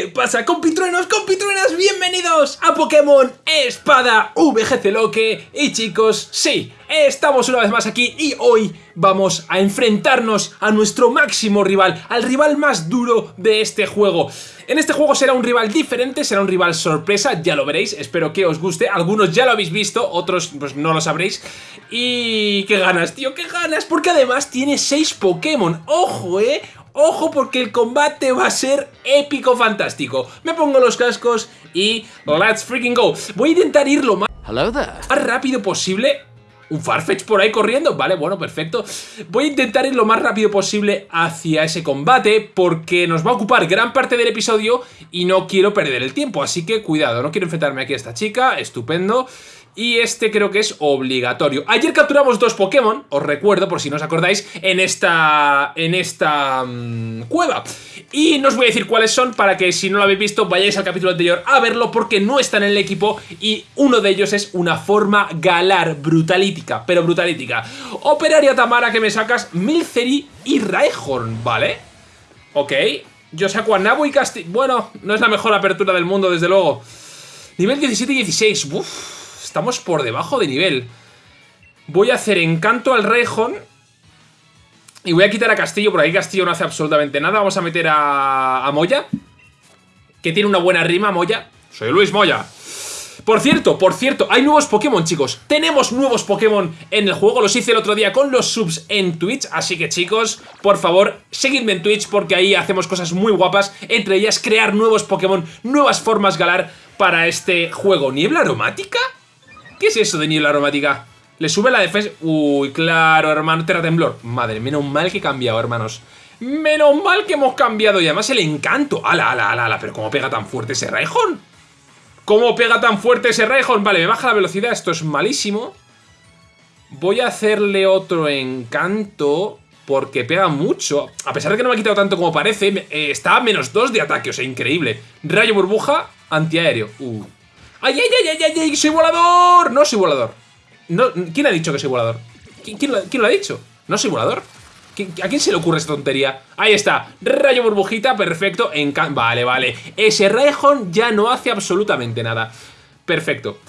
¿Qué pasa, compitruenos, compitruenas? Bienvenidos a Pokémon Espada VGC Loque. Y chicos, sí, estamos una vez más aquí y hoy vamos a enfrentarnos a nuestro máximo rival, al rival más duro de este juego. En este juego será un rival diferente, será un rival sorpresa, ya lo veréis, espero que os guste. Algunos ya lo habéis visto, otros pues no lo sabréis. Y... qué ganas, tío, qué ganas, porque además tiene 6 Pokémon. ¡Ojo, eh! Ojo porque el combate va a ser épico fantástico. Me pongo los cascos y let's freaking go. Voy a intentar ir lo más, más rápido posible. Un Farfetch por ahí corriendo, vale, bueno, perfecto. Voy a intentar ir lo más rápido posible hacia ese combate Porque nos va a ocupar gran parte del episodio Y no quiero perder el tiempo, así que cuidado No quiero enfrentarme aquí a esta chica, estupendo y este creo que es obligatorio. Ayer capturamos dos Pokémon, os recuerdo por si no os acordáis, en esta, en esta mm, cueva. Y no os voy a decir cuáles son para que si no lo habéis visto vayáis al capítulo anterior a verlo porque no están en el equipo y uno de ellos es una forma galar brutalítica, pero brutalítica. Operaria Tamara que me sacas Milcery y Raihorn, ¿vale? Ok, yo saco a Nabu y Casti... Bueno, no es la mejor apertura del mundo desde luego. Nivel 17 y 16, uff Estamos por debajo de nivel. Voy a hacer encanto al Rejón. Y voy a quitar a Castillo, porque aquí Castillo no hace absolutamente nada. Vamos a meter a, a Moya. Que tiene una buena rima, Moya. Soy Luis Moya. Por cierto, por cierto, hay nuevos Pokémon, chicos. Tenemos nuevos Pokémon en el juego. Los hice el otro día con los subs en Twitch. Así que, chicos, por favor, seguidme en Twitch porque ahí hacemos cosas muy guapas. Entre ellas, crear nuevos Pokémon, nuevas formas galar para este juego. ¿Niebla aromática? ¿Qué es eso de niebla aromática? Le sube la defensa... Uy, claro, hermano, Terra Temblor. Madre, menos mal que he cambiado, hermanos. Menos mal que hemos cambiado. Y además el encanto. ¡Ala, ala, ala! ala pero cómo pega tan fuerte ese Raihon? ¿Cómo pega tan fuerte ese Raihon? Vale, me baja la velocidad. Esto es malísimo. Voy a hacerle otro encanto porque pega mucho. A pesar de que no me ha quitado tanto como parece, eh, está a menos 2 de ataque, o sea, increíble. Rayo burbuja, antiaéreo. Uh. ¡Ay, ay, ay, ay, ay! ¡Soy volador! No soy volador. ¿Quién ha dicho que soy volador? ¿Quién, lo, ha dicho? ¿No soy volador? ¿A quién se le ocurre esta tontería? Ahí está, rayo burbujita, perfecto, Vale, vale, ese Raihon ya no hace absolutamente nada Perfecto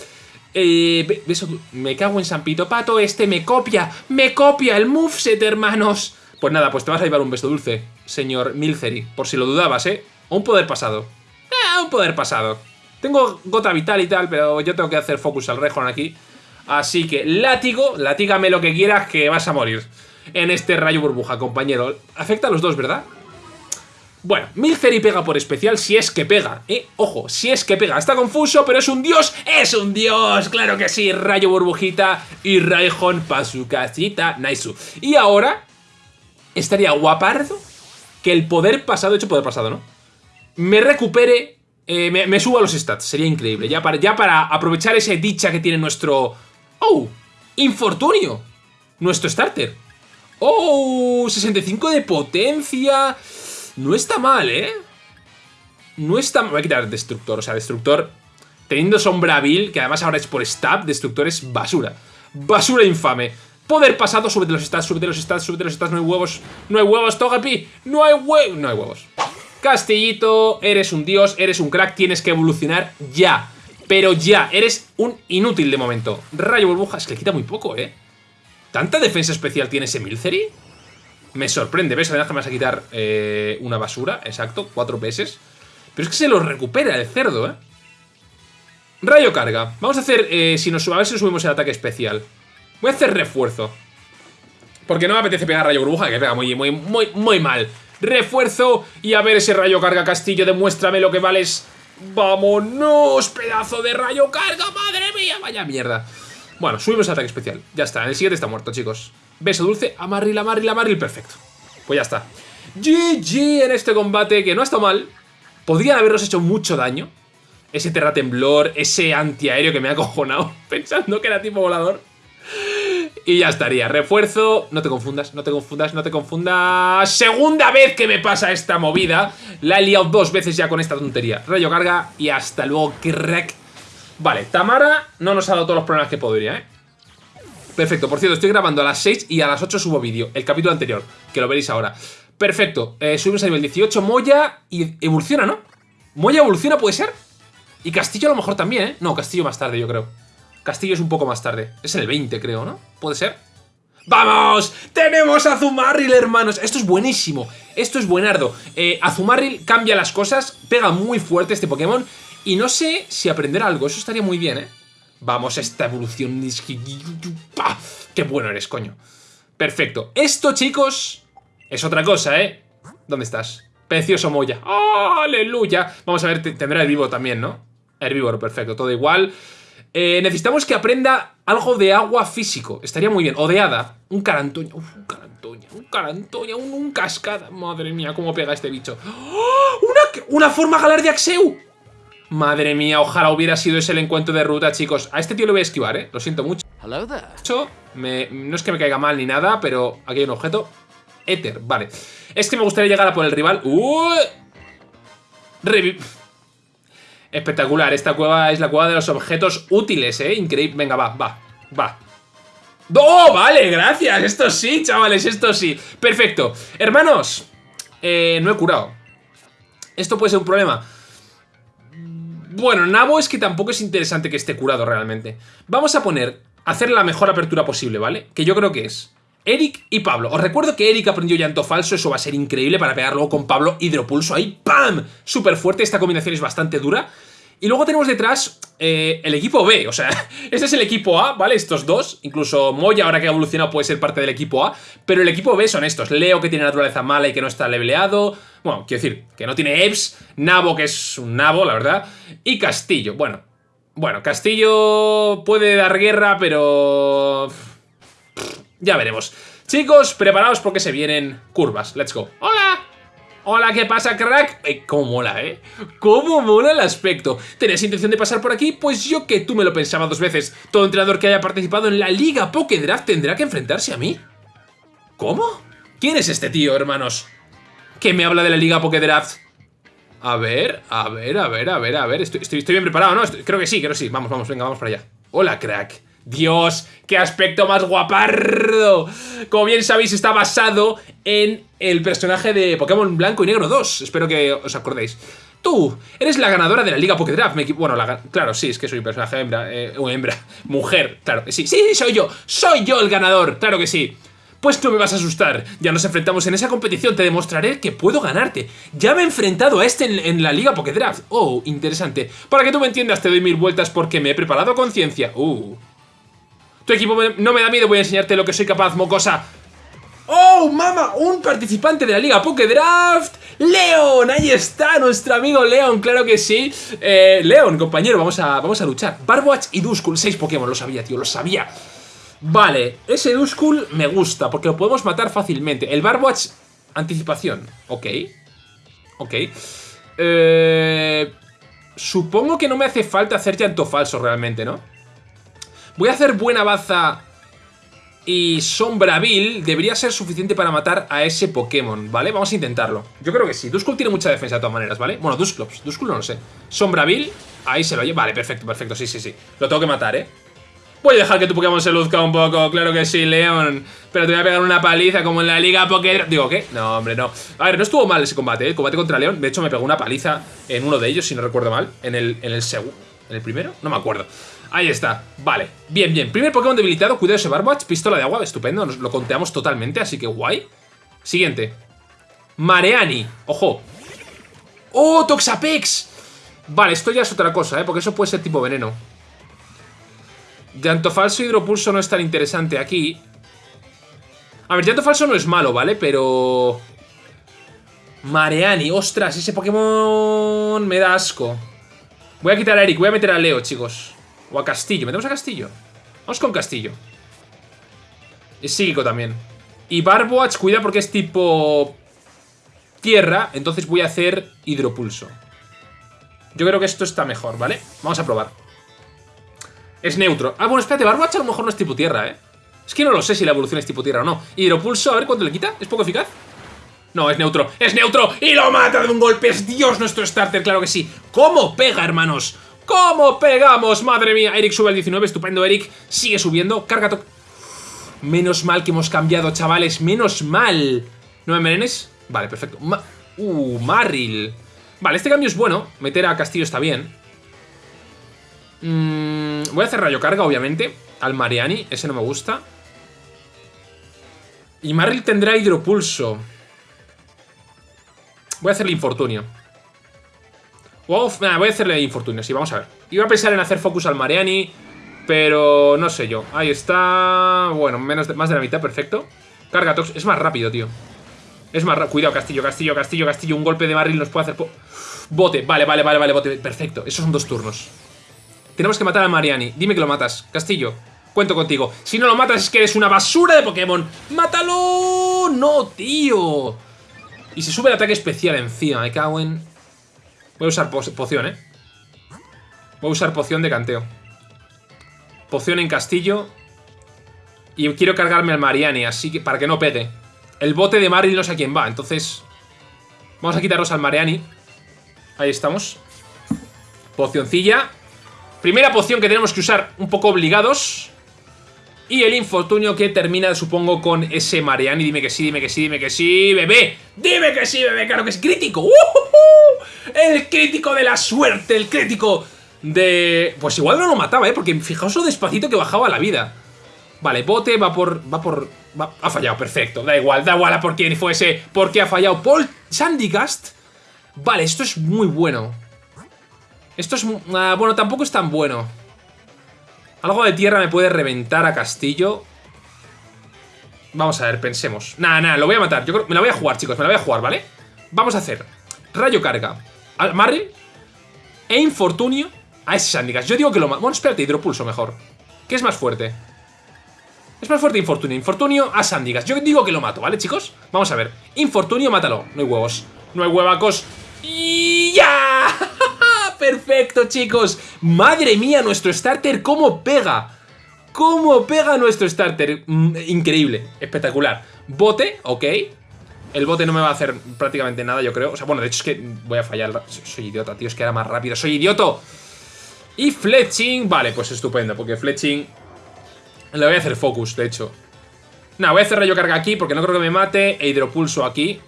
eh, Me cago en San Pito Pato, este me copia Me copia el moveset, hermanos Pues nada, pues te vas a llevar un beso dulce Señor Milcery, por si lo dudabas, ¿eh? O un poder pasado Eh, un poder pasado tengo gota vital y tal, pero yo tengo que hacer focus al Rejon aquí. Así que látigo, latígame lo que quieras que vas a morir en este rayo burbuja, compañero. Afecta a los dos, ¿verdad? Bueno, Milcery pega por especial si es que pega, ¿eh? Ojo, si es que pega. Está confuso, pero es un dios. ¡Es un dios! ¡Claro que sí! Rayo burbujita y Raihon pa' su casita. Naisu. Y ahora, estaría guapardo que el poder pasado, hecho poder pasado, ¿no? Me recupere eh, me, subo a los stats, sería increíble. Ya para, ya para aprovechar esa dicha que tiene nuestro... ¡Oh! ¡Infortunio! Nuestro starter. ¡Oh! 65 de potencia. No está mal, ¿eh? No está mal. Voy a quitar Destructor. O sea, Destructor... Teniendo Sombra Vil, que además ahora es por stab, Destructor es basura. Basura infame. Poder pasado, súbete los stats, súbete los stats, súbete los stats, no hay huevos. No hay huevos, Togepi. No hay huevos. No hay huevos. Castillito, eres un dios, eres un crack, tienes que evolucionar ya. Pero ya, eres un inútil de momento. Rayo burbuja, es que le quita muy poco, ¿eh? ¿Tanta defensa especial tiene ese Milcery? Me sorprende, ¿ves? Además que me vas a quitar eh, una basura, exacto, 4 PS. Pero es que se lo recupera el cerdo, ¿eh? Rayo carga. Vamos a hacer, eh, si nos, a ver si subimos el ataque especial. Voy a hacer refuerzo. Porque no me apetece pegar rayo burbuja, que pega muy, muy, muy, muy mal refuerzo y a ver ese rayo carga castillo, demuéstrame lo que vales. ¡Vámonos! ¡Pedazo de rayo carga! ¡Madre mía! ¡Vaya mierda! Bueno, subimos ataque especial. Ya está, el siguiente está muerto, chicos. Beso dulce, amarril, amarril, amarril, perfecto. Pues ya está. GG en este combate, que no ha estado mal. Podrían habernos hecho mucho daño. Ese terratemblor, ese antiaéreo que me ha acojonado pensando que era tipo volador. Y ya estaría. Refuerzo. No te confundas, no te confundas, no te confundas. Segunda vez que me pasa esta movida. La he liado dos veces ya con esta tontería. Rayo carga y hasta luego, crack. Vale, Tamara no nos ha dado todos los problemas que podría, ¿eh? Perfecto, por cierto, estoy grabando a las 6 y a las 8 subo vídeo. El capítulo anterior, que lo veréis ahora. Perfecto, eh, subimos a nivel 18, Moya y evoluciona, ¿no? Moya evoluciona, ¿puede ser? Y Castillo a lo mejor también, ¿eh? No, Castillo más tarde, yo creo. Castillo es un poco más tarde. Es el 20, creo, ¿no? ¿Puede ser? ¡Vamos! ¡Tenemos a Zumarril, hermanos! Esto es buenísimo. Esto es buenardo. Eh, Azumarril cambia las cosas, pega muy fuerte este Pokémon. Y no sé si aprender algo. Eso estaría muy bien, ¿eh? Vamos, esta evolución... ¡Qué bueno eres, coño! Perfecto. Esto, chicos, es otra cosa, ¿eh? ¿Dónde estás? Precioso Moya. ¡Aleluya! Vamos a ver, tendrá vivo también, ¿no? Herbívoro, perfecto, todo igual. Eh, necesitamos que aprenda algo de agua físico. Estaría muy bien. O de hada. Un carantoña. Uf, un carantoña. Un carantoña. Un, cascada. Madre mía, cómo pega este bicho. ¡Oh! ¡Una, una forma galar de Axeu! Madre mía, ojalá hubiera sido ese el encuentro de ruta, chicos. A este tío lo voy a esquivar, ¿eh? Lo siento mucho. Hello Me, no es que me caiga mal ni nada, pero aquí hay un objeto. Éter, vale. Es que me gustaría llegar a por el rival. ¡Uh! Espectacular, esta cueva es la cueva de los objetos útiles, ¿eh? Increíble. Venga, va, va, va. ¡Oh, vale! Gracias. Esto sí, chavales, esto sí. Perfecto. Hermanos, eh, no he curado. Esto puede ser un problema. Bueno, Nabo es que tampoco es interesante que esté curado realmente. Vamos a poner, hacer la mejor apertura posible, ¿vale? Que yo creo que es Eric y Pablo. Os recuerdo que Eric aprendió llanto falso, eso va a ser increíble para pegar luego con Pablo hidropulso ahí, ¡pam! Súper fuerte, esta combinación es bastante dura. Y luego tenemos detrás eh, el equipo B, o sea, este es el equipo A, ¿vale? Estos dos, incluso Moya ahora que ha evolucionado puede ser parte del equipo A, pero el equipo B son estos, Leo que tiene naturaleza mala y que no está leveleado, bueno, quiero decir, que no tiene EVS, Nabo que es un Nabo, la verdad, y Castillo, bueno, bueno, Castillo puede dar guerra, pero... Ya veremos. Chicos, preparaos porque se vienen curvas. Let's go. ¡Hola! Hola, ¿qué pasa, crack? Eh, cómo mola, ¿eh? Cómo mola el aspecto. ¿Tenías intención de pasar por aquí? Pues yo que tú me lo pensaba dos veces. Todo entrenador que haya participado en la Liga Pokédraft tendrá que enfrentarse a mí. ¿Cómo? ¿Quién es este tío, hermanos? ¿Qué me habla de la Liga Pokédraft? A ver, a ver, a ver, a ver, a ver. Estoy, estoy, bien preparado, ¿no? creo que sí, creo que sí. Vamos, vamos, venga, vamos para allá. Hola, crack. Dios, qué aspecto más guapardo. Como bien sabéis, está basado en el personaje de Pokémon Blanco y Negro 2. Espero que os acordéis. Tú, eres la ganadora de la Liga Pokédraft. bueno, claro, sí, es que soy un personaje hembra. Eh, hembra. Mujer, claro. Sí, sí, sí, soy yo. Soy yo el ganador, claro que sí. Pues no me vas a asustar. Ya nos enfrentamos en esa competición. Te demostraré que puedo ganarte. Ya me he enfrentado a este en, la Liga Pokédraft. Oh, interesante. Para que tú me entiendas, te doy mil vueltas porque me he preparado con ciencia. Uh. Equipo no me da miedo, voy a enseñarte lo que soy capaz, mocosa. ¡Oh, mama! Un participante de la Liga Pokédraft. ¡Leon! Ahí está, nuestro amigo Leon, claro que sí. Eh, Leon, compañero, vamos a, vamos a luchar. Barbwatch y Duskull, seis Pokémon, lo sabía, tío, lo sabía. Vale, ese Duskull me gusta, porque lo podemos matar fácilmente. El Barbwatch, anticipación. Ok. Ok. Eh, supongo que no me hace falta hacer llanto falso realmente, ¿no? Voy a hacer buena baza y Sombrabil debería ser suficiente para matar a ese Pokémon, ¿vale? Vamos a intentarlo. Yo creo que sí. Duskull tiene mucha defensa de todas maneras, ¿vale? Bueno, Dusclops. Duskull no lo sé. Sombrabil, ahí se lo lleva. Vale, perfecto, perfecto. Sí, sí, sí. Lo tengo que matar, ¿eh? Voy a dejar que tu Pokémon se luzca un poco, claro que sí, Leon. Pero te voy a pegar una paliza como en la Liga Pokémon. Digo, ¿qué? No, hombre, no. A ver, no estuvo mal ese combate, ¿eh? El combate contra Leon. De hecho, me pegó una paliza en uno de ellos, si no recuerdo mal. En el, en el segundo. ¿En el primero? No me acuerdo. Ahí está, vale, bien, bien. Primer Pokémon debilitado, cuidado ese Barbwatch Pistola de agua, estupendo, nos lo conteamos totalmente Así que guay. Siguiente. Mareani, ojo. ¡Oh, Toxapex! Vale, esto ya es otra cosa, ¿eh? Porque eso puede ser tipo veneno. Llanto falso hidropulso no es tan interesante aquí. A ver, llanto falso no es malo, ¿vale? Pero... Mareani, ostras, ese Pokémon me da asco. Voy a quitar a Eric, voy a meter a Leo, chicos o a Castillo. ¿Metemos a Castillo? Vamos con Castillo. Es psíquico también. Y Barboach, cuida porque es tipo... Tierra, entonces voy a hacer hidropulso. Yo creo que esto está mejor, ¿vale? Vamos a probar. Es neutro. Ah, bueno, espérate, Barboach a lo mejor no es tipo tierra, ¿eh? Es que no lo sé si la evolución es tipo tierra o no. Hidropulso, a ver cuánto le quita. ¿Es poco eficaz? No, es neutro. ¡Es neutro! ¡Y lo mata de un golpe! ¡Es Dios nuestro starter! ¡Claro que sí! ¿Cómo pega, hermanos? ¿Cómo pegamos? Madre mía, Eric sube al 19, estupendo Eric, sigue subiendo, carga Menos mal que hemos cambiado, chavales, menos mal ¿No me? Vale, perfecto uh, Marril Vale, este cambio es bueno. Meter a Castillo está bien. Mm, voy a hacer rayo carga, obviamente. Al Mariani, ese no me gusta. Y Marril tendrá hidropulso. Voy a hacerle infortunio. Voy a hacerle infortunio, sí, vamos a ver. Iba a pensar en hacer focus al Mariani, pero no sé yo. Ahí está... Bueno, menos más de la mitad, perfecto. Carga Tox. Es más rápido, tío. Es más rápido. Cuidado, Castillo, Castillo, Castillo, Castillo. Un golpe de Marril nos puede hacer... Bote. Vale, vale, vale, vale, bote. Perfecto. Esos son dos turnos. Tenemos que matar a Mariani. Dime que lo matas. Castillo. Cuento contigo. Si no lo matas es que eres una basura de Pokémon. ¡Mátalo! ¡No, tío! Y se sube el ataque especial encima. Me cago en... Voy a usar poción, ¿eh? Voy a usar poción de canteo. Poción en castillo. Y quiero cargarme al Mariani, así que para que no pegue. El bote de Maril no sé a quién va, entonces... Vamos a quitarnos al Mariani. Ahí estamos. Pocioncilla. Primera poción que tenemos que usar un poco obligados. Y el infortunio que termina, supongo, con ese Mariani. Dime que sí, dime que sí, dime que sí, bebé. Dime que sí, bebé, claro que es crítico. El crítico de la suerte, el crítico de... Pues igual no lo mataba, ¿eh? Porque fijaos lo despacito que bajaba la vida. Vale, bote va por... Va por... ha fallado, perfecto. Da igual, da igual a por quién fuese. Porque ha fallado Paul Sandygast. Vale, esto es muy bueno. Esto es... Ah, bueno, tampoco es tan bueno. Algo de tierra me puede reventar a Castillo. Vamos a ver, pensemos. Nada, nada, lo voy a matar. Yo me la voy a jugar, chicos, me la voy a jugar, ¿vale? Vamos a hacer rayo carga al Marry e infortunio a ese Sandicas. Yo digo que lo mato. Bueno, espérate, hidropulso mejor. ¿Qué es más fuerte? Es más fuerte infortunio. Infortunio a Sandigas. Yo digo que lo mato, ¿vale, chicos? Vamos a ver. Infortunio, mátalo. No hay huevos. No hay huevacos. ¡Y ya! perfecto, chicos. Madre mía, nuestro starter, cómo pega. Cómo pega nuestro starter. Mm, increíble, espectacular. Bote, ok. El bote no me va a hacer prácticamente nada, yo creo. O sea, bueno, de hecho es que voy a fallar. Soy idiota, tío, es que era más rápido. ¡Soy idioto! Y fletching, vale, pues estupendo, porque fletching... Le voy a hacer focus, de hecho. Nada, voy a hacer rayo carga aquí porque no creo que me mate. E hidropulso aquí.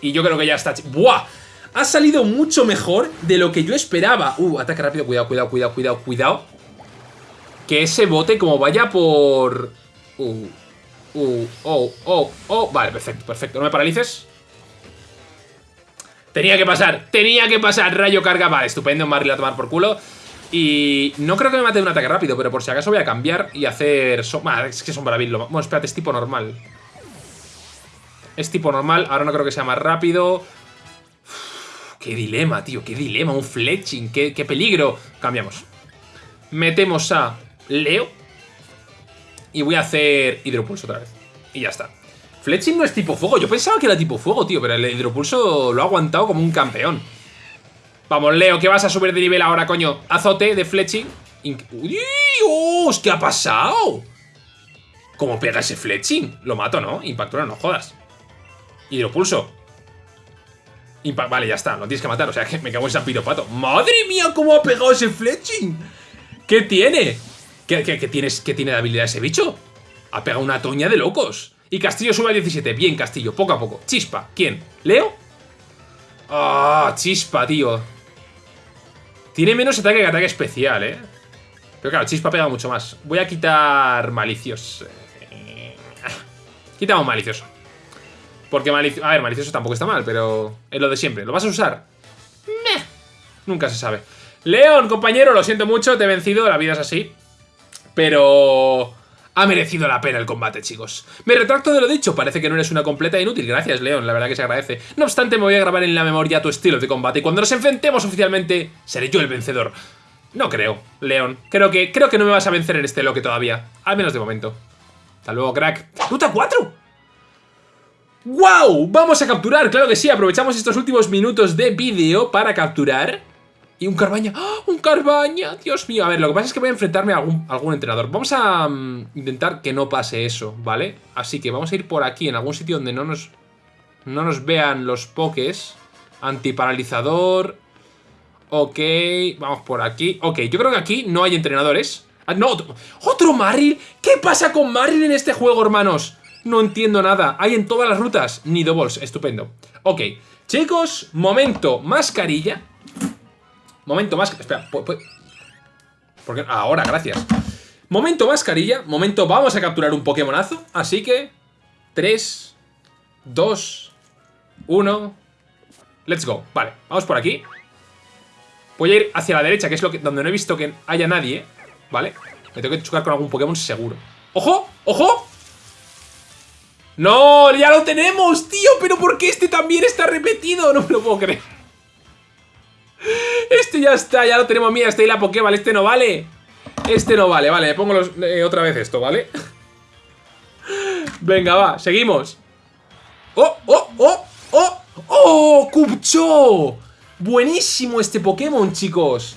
Y yo creo que ya está... ¡Buah! ha salido mucho mejor de lo que yo esperaba. Uh, ataque rápido, cuidado, cuidado, cuidado, cuidado, cuidado. Que ese bote como vaya por... Uh, uh, oh, oh, oh. Vale, perfecto, perfecto. No me paralices. Tenía que pasar, tenía que pasar. Rayo carga, vale, estupendo. Marley a tomar por culo. Y no creo que me mate de un ataque rápido, pero por si acaso voy a cambiar y hacer... So es que son maravillosos. Bueno, espérate, es tipo normal. Es tipo normal, ahora no creo que sea más rápido. Qué dilema, tío, qué dilema, un fletching, qué, peligro. Cambiamos. Metemos a Leo. Y voy a hacer hidropulso otra vez. Y ya está. Fletching no es tipo fuego. Yo pensaba que era tipo fuego, tío. Pero el hidropulso lo ha aguantado como un campeón. Vamos, Leo, que vas a subir de nivel ahora, coño. Azote de fletching. ¡Dios! ¿Qué ha pasado? ¿Cómo pega ese fletching? Lo mato, ¿no? Impactura, no jodas. Hidropulso vale, ya está, lo tienes que matar, o sea que me cago en San Piropato. ¡Madre mía, cómo ha pegado ese fletching! ¿Qué tiene? ¿Qué, tienes, ¿Qué tiene de habilidad ese bicho? Ha pegado una toña de locos. Y Castillo sube a 17. Bien, Castillo, poco a poco. Chispa, ¿quién? ¿Leo? ¡Ah, chispa, tío! Tiene menos ataque que ataque especial, ¿eh? Pero claro, Chispa pega mucho más. Voy a quitar malicioso. Quitamos malicioso. Porque malicioso... A ver, malicioso tampoco está mal, pero es lo de siempre. ¿Lo vas a usar? Meh. Nunca se sabe. León, compañero, lo siento mucho, te he vencido, la vida es así. Pero... Ha merecido la pena el combate, chicos. Me retracto de lo dicho, parece que no eres una completa inútil. Gracias, León, la verdad que se agradece. No obstante, me voy a grabar en la memoria tu estilo de combate y cuando nos enfrentemos oficialmente, seré yo el vencedor. No creo, León. Creo que, creo que no me vas a vencer en este loque todavía. Al menos de momento. Hasta luego, crack. ¡Ruta 4! ¡Wow! Vamos a capturar, claro que sí, aprovechamos estos últimos minutos de vídeo para capturar. Y un Carbaña, ¡Ah! ¡Un Carbaña! Dios mío, a ver, lo que pasa es que voy a enfrentarme a algún, entrenador Vamos a mm, intentar que no pase eso, ¿vale? Así que vamos a ir por aquí, en algún sitio donde no nos, no nos vean los pokés Antiparalizador Ok, vamos por aquí Ok, yo creo que aquí no hay entrenadores ah, No, otro, ¡Otro Maril! ¿Qué pasa con Maril en este juego, hermanos? No entiendo nada. Hay en todas las rutas. Ni doubles. Estupendo. Ok. Chicos, momento mascarilla. Momento más... Espera, ¿por Ahora, gracias. Momento mascarilla. Momento, vamos a capturar un Pokémonazo. Así que... 3, 2, 1... Let's go. Vale, vamos por aquí. Voy a ir hacia la derecha, que es lo que, donde no he visto que haya nadie. ¿Vale? Me tengo que chocar con algún Pokémon seguro. ¡Ojo! ¡Ojo! ¡No! ¡Ya lo tenemos, tío! ¿Pero por qué este también está repetido? No me lo puedo creer. Este ya está, ya lo tenemos. Mira, este y la Pokéball. Este no vale. Este no vale, vale. Me pongo eh, otra vez esto, ¿vale? Venga, va, seguimos. ¡Oh, oh, oh, oh! ¡Oh! ¡Cupcho! Buenísimo este Pokémon, chicos.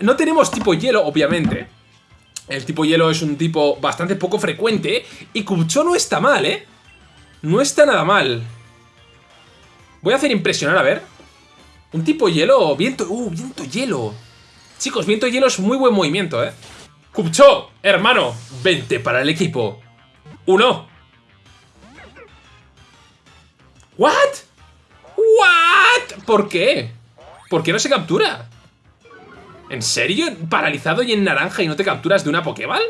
No tenemos tipo hielo, obviamente. El tipo hielo es un tipo bastante poco frecuente. Y Cupcho no está mal, ¿eh? No está nada mal. Voy a hacer impresionar, a ver. Un tipo hielo. Viento. Uh, viento hielo. Chicos, viento hielo es muy buen movimiento, ¿eh? Cupcho, hermano, vente para el equipo. Uno. ¿What? ¿What? ¿Por qué? ¿Por qué no se captura? ¿En serio? ¿Paralizado y en naranja y no te capturas de una Pokéball?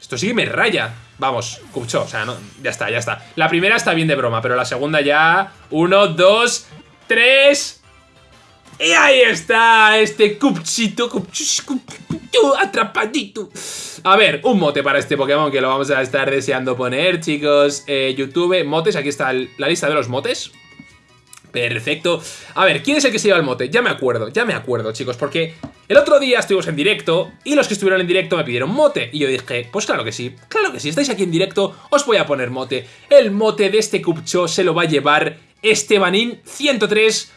Esto sí que me raya. Vamos, Cupcho, o sea, no, ya está, ya está. La primera está bien de broma, pero la segunda ya... Uno, dos, tres... Y ahí está, este Cupchito, Cupchito, atrapadito. A ver, un mote para este Pokémon que lo vamos a estar deseando poner, chicos. Eh, YouTube, motes, aquí está la lista de los motes. Perfecto. A ver, ¿quién es el que se lleva el mote? Ya me acuerdo, ya me acuerdo, chicos, porque el otro día estuvimos en directo y los que estuvieron en directo me pidieron mote. Y yo dije, pues claro que sí, claro que sí, estáis aquí en directo, os voy a poner mote. El mote de este Cupcho se lo va a llevar Estebanín 103,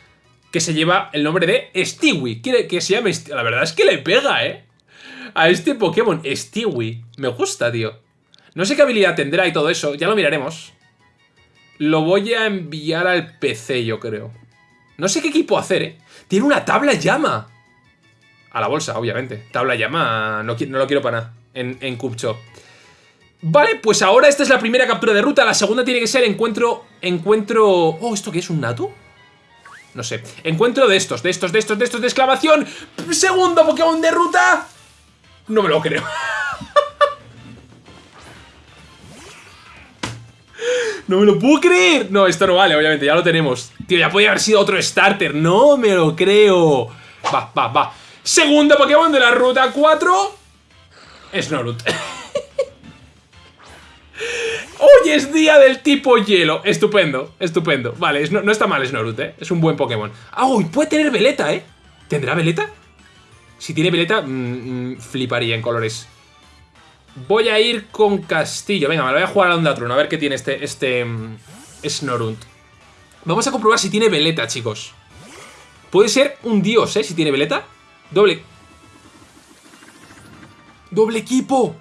que se lleva el nombre de Stewie. Quiere que se llame La verdad es que le pega, ¿eh? A este Pokémon, Stewie. Me gusta, tío. No sé qué habilidad tendrá y todo eso, ya lo miraremos. Lo voy a enviar al PC, yo creo. No sé qué equipo hacer, ¿eh? Tiene una tabla llama. A la bolsa, obviamente. Tabla llama, no, no lo quiero para nada. En, en Cupcho. Vale, pues ahora esta es la primera captura de ruta. La segunda tiene que ser encuentro... Encuentro... Oh, ¿esto qué es? ¿Un Natu? No sé. Encuentro de estos, de estos, de estos, de estos de exclamación. Segundo Pokémon de ruta. No me lo creo. ¡No me lo puedo creer! No, esto no vale, obviamente, ya lo tenemos. Tío, ya podía haber sido otro starter. ¡No me lo creo! Va, va, va. Segundo Pokémon de la ruta 4. Snorut. Hoy es día del tipo hielo. Estupendo, estupendo. Vale, no, está mal Snorut, ¿eh? Es un buen Pokémon. ¡Ah! uy, puede tener veleta, ¿eh? ¿Tendrá veleta? Si tiene veleta, mm, mm, fliparía en colores. Voy a ir con Castillo. Venga, me lo voy a jugar a Ondatron. A ver qué tiene este, este mm, Snorunt. Vamos a comprobar si tiene veleta, chicos. Puede ser un dios, ¿eh? Si tiene veleta. Doble. ¡Doble equipo!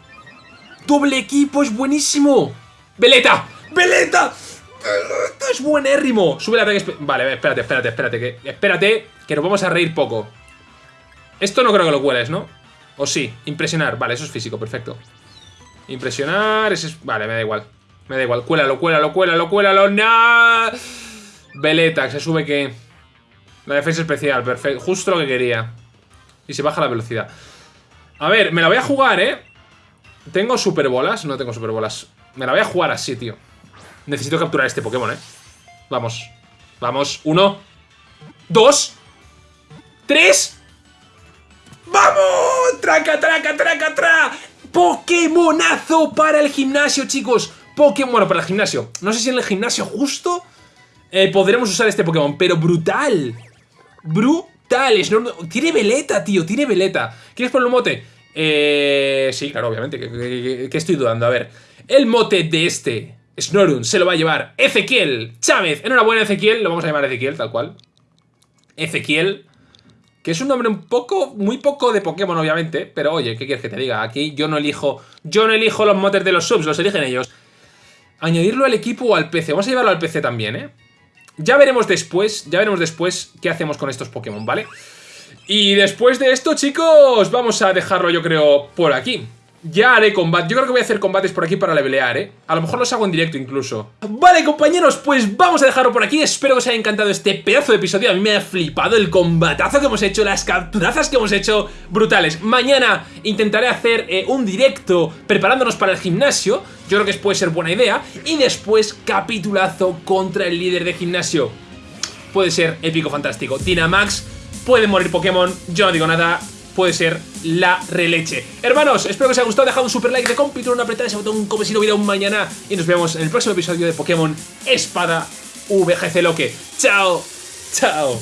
¡Doble equipo! ¡Es buenísimo! ¡Veleta! ¡Veleta! ¡Veleta! ¡Es buenérrimo! Sube la ataque... Vale, espérate, espérate, espérate. Que, espérate, que nos vamos a reír poco. Esto no creo que lo cueles, ¿no? O sí, impresionar. Vale, eso es físico, perfecto. Impresionar, ese es... Vale, me da igual. Me da igual. Cuélalo, cuélalo, cuélalo, cuélalo. ¡No! Veleta, se sube que... La defensa especial, perfecto. Justo lo que quería. Y se baja la velocidad. A ver, me la voy a jugar, ¿eh? ¿Tengo superbolas? No tengo superbolas. Me la voy a jugar así, tío. Necesito capturar este Pokémon, ¿eh? Vamos. Vamos. Uno. Dos. Tres. ¡Vamos! ¡Traca, traca, traca, traca! Pokémonazo para el gimnasio, chicos. Pokémon, bueno, para el gimnasio. No sé si en el gimnasio justo eh, podremos usar este Pokémon, pero brutal. Brutal. Tiene veleta, tío, tiene veleta. ¿Quieres poner un mote? Eh, sí, claro, obviamente. ¿Qué, estoy dudando? A ver. El mote de este Snorun se lo va a llevar Ezequiel Chávez. Enhorabuena, Ezequiel. Lo vamos a llamar Ezequiel, tal cual. Ezequiel. Que es un nombre un poco, muy poco de Pokémon, obviamente. Pero oye, ¿qué quieres que te diga? Aquí yo no elijo, yo no elijo los motes de los subs, los eligen ellos. Añadirlo al equipo o al PC. Vamos a llevarlo al PC también, ¿eh? Ya veremos después, ya veremos después qué hacemos con estos Pokémon, ¿vale? Y después de esto, chicos, vamos a dejarlo yo creo por aquí. ya haré combate. Yo creo que voy a hacer combates por aquí para levelear, ¿eh? A lo mejor los hago en directo incluso. Vale, compañeros, pues vamos a dejarlo por aquí. Espero que os haya encantado este pedazo de episodio. A mí me ha flipado el combatazo que hemos hecho, las capturazas que hemos hecho brutales. Mañana intentaré hacer eh, un directo preparándonos para el gimnasio. Yo creo que puede ser buena idea. Y después capitulazo contra el líder de gimnasio. Puede ser épico, fantástico. Dynamax, puede morir Pokémon, yo no digo nada puede ser la releche. Hermanos, espero que os haya gustado, dejad un super like de compito, apretar ese botón como si no hubiera un mañana y nos vemos en el próximo episodio de Pokémon Espada VGC Loque. ¡Chao! ¡Chao!